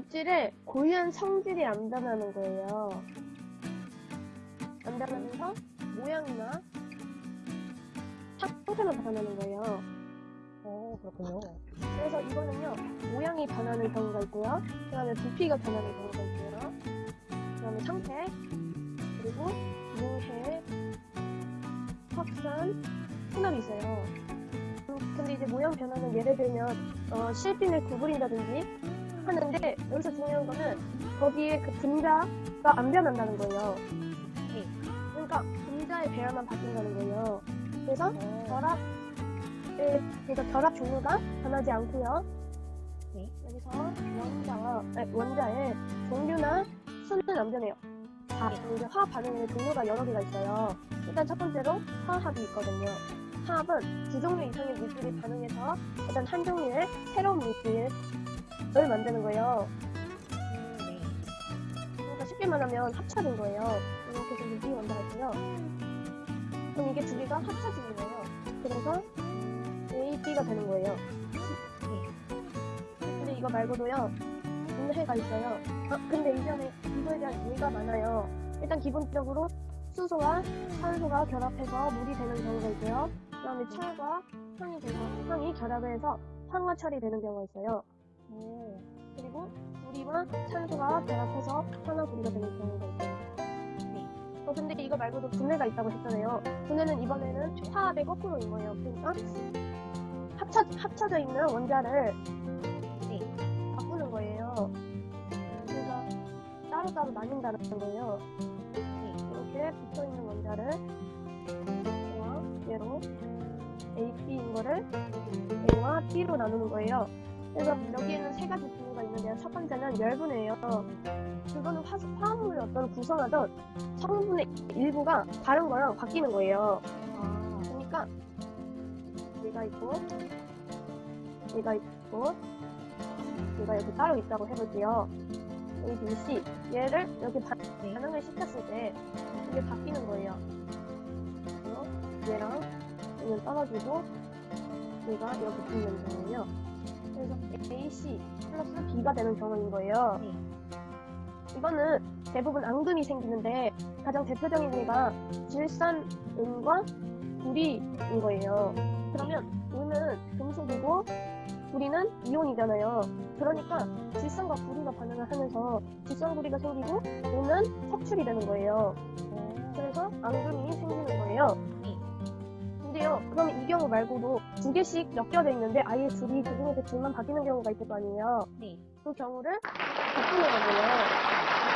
물질의 고유한 성질이 안 변하는 거예요. 안 변하면서 모양이나 형태만 변하는 거예요. 어, 그렇군요. 그래서 이거는요 모양이 변하는 경우가 있고요 그 다음에 부피가 변하는 경우가 있고요 그 다음에 상태 그리고 무해 확산 혼합이 있어요 음, 근데 이제 모양 변화는 예를 들면 어, 실핀을 구부린다든지 하는데 여기서 중요한 거는 거기에 그 분자가 안 변한다는 거예요 네. 그러니까 분자의 배열만 바뀐다는 거예요 그래서 어, 결합 예, 그러니까 결합 종류가 변하지 않고요. 네. 여기서 원자와 아니, 원자의 종류나 수는 안 변해요. 다 이제 화학 반응의 종류가 여러 개가 있어요. 일단 첫 번째로 화합이 있거든요. 화합은 두 종류 이상의 물질이 반응해서 일단 한 종류의 새로운 물질 을 만드는 거예요. 음, 네. 그러니까 쉽게 말하면 합쳐진 거예요. 이렇게 생긴 이 원자가 있고요. 그럼 이게 두 개가 합쳐지는 거예요. 그래서 A, B가 되는 거예요. 근데 이거 말고도요, 분해가 있어요. 아, 근데 이전에 이거에 대한 예가 많아요. 일단 기본적으로 수소와 산소가 결합해서 물이 되는 경우가 있고요. 그 다음에 철과 황이 돼서 황이 결합해서 황화 철이 되는 경우가 있어요. 오, 그리고 물이와 산소가 결합해서 산화구리가 되는 경우가 있어요. 네. 어, 근데 이거 말고도 분해가 있다고 했잖아요. 분해는 이번에는 화합의 거꾸로인 거예요. 그러니까 합쳐, 합쳐져 있는 원자를 네. 바꾸는 거예요. 그래서 따로따로 나뉜다는 거예요. 네. 이렇게 붙어 있는 원자를 A와 얘로 A, B인 거를 A와 B로 나누는 거예요. 그래서 여기에는 세 가지 분류가 있는데요. 첫 번째는 열분해예요. 그거는 화, 화합물의 어떤 구성하던 성분의 일부가 다른 거랑 바뀌는 거예요. 아, 그러니까 얘가 있고 얘가 있고 얘가 이렇게 따로 있다고 해볼게요. A, B, C 얘를 반- 반응을 시켰을 때 이게 바뀌는 거예요. 얘랑 얘는 떨어지고 얘가 이렇게 붙는 경우예요. 플러스 B가 되는 경우인 거예요. 네. 이거는 대부분 앙금이 생기는데 가장 대표적인 예가 질산 은과 구리인 거예요. 그러면 은은 금속이고 구리는 이온이잖아요. 그러니까 질산과 구리가 반응을 하면서 질산 구리가 생기고 은은 석출이 되는 거예요. 어, 그래서 앙금이 생기는 거예요. 네. 경우 말고도 두 개씩 엮여져 있는데 아예 둘이 그 중에서 둘만 바뀌는 경우가 있을 거 아니에요. 네. 그 경우를 바꾸는 거예요.